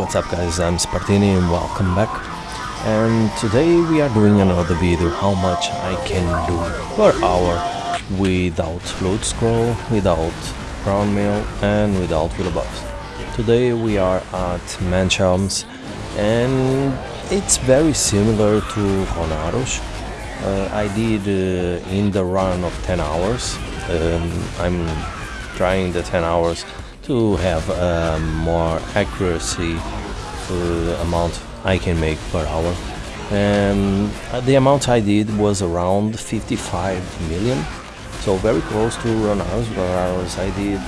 what's up guys, I'm Spartini and welcome back and today we are doing another video how much I can do per hour without load scroll, without ground mill and without wheel buffs. Today we are at Manshaums and it's very similar to Honaros. Uh, I did uh, in the run of 10 hours, um, I'm trying the 10 hours to have um, more accuracy for the amount I can make per hour. And uh, the amount I did was around 55 million, so very close to Ronaros. Ronaros I did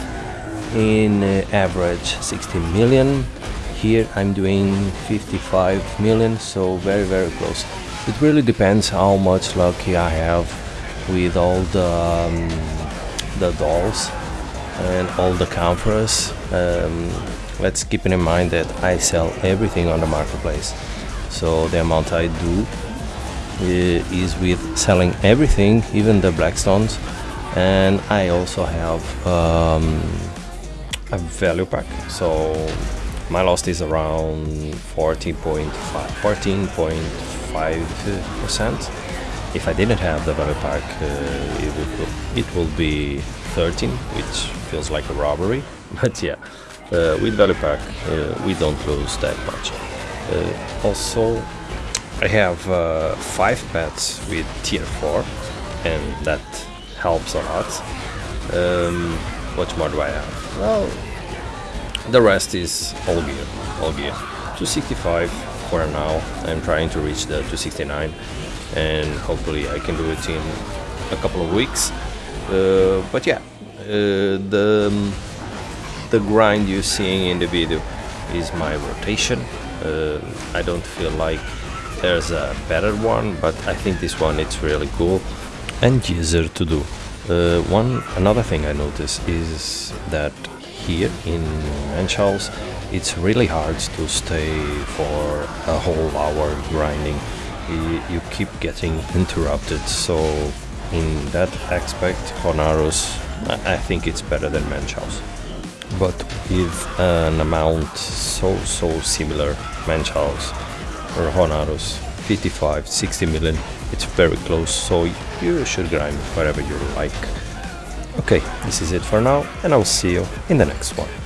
in uh, average 60 million. Here I'm doing 55 million, so very very close. It really depends how much lucky I have with all the um, the dolls and all the counters. Um, let's keep in mind that I sell everything on the marketplace. So the amount I do is with selling everything, even the blackstones. And I also have um, a value pack. So my loss is around 14.5, 14.5 percent. If I didn't have the value pack, uh, it would it be 13, which feels like a robbery. But yeah, uh, with value pack, uh, we don't lose that much. Uh, also, I have uh, five pets with tier 4, and that helps a lot. Um, what more do I have? Well, the rest is all gear, all gear. 265 for now. I'm trying to reach the 269 and hopefully I can do it in a couple of weeks. Uh, but yeah, uh, the um, the grind you're seeing in the video is my rotation. Uh, I don't feel like there's a better one, but I think this one it's really cool and easier to do. Uh, one another thing I noticed is that here in Manshaums it's really hard to stay for a whole hour grinding you, keep getting interrupted. So in that aspect Honaros I think it's better than Manshaums but with an amount so so similar Manshaums or Honaros 55 60 million it's very close. So you should grind whatever you like. Okay this is it for now and I'll see you in the next one